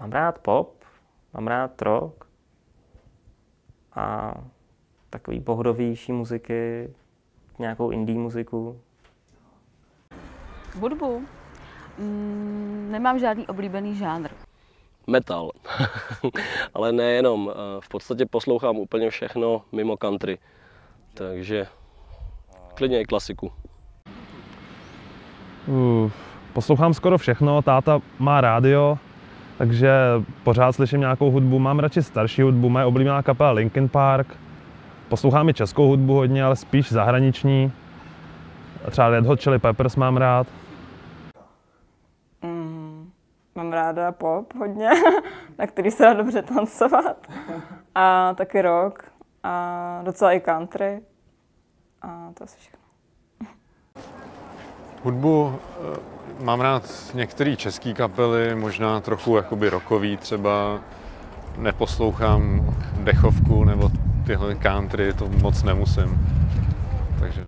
Mám rád pop, mám rád rock a takový pohodovější muziky, nějakou indie muziku. Hudbu? Mm, nemám žádný oblíbený žánr. Metal. Ale nejenom. eh, V podstatě poslouchám úplně všechno mimo country. Takže klidně i klasiku. Uh, poslouchám skoro všechno, táta má rádio, takže pořád slyším nějakou hudbu. Mám radši starší hudbu, moje oblíbená kapela Linkin Park. Poslouchám i českou hudbu hodně, ale spíš zahraniční. Třeba Red Hot Chili Peppers mám rád. Mm, mám ráda pop hodně, na který se dá dobře tancovat. A taky rock. A docela i country. A to asi všechno. Hudbu eh, mám rád některé české kapely, možná trochu jakoby rockový třeba. Neposlouchám dechovku nebo tyhle country, to moc nemusím. Takže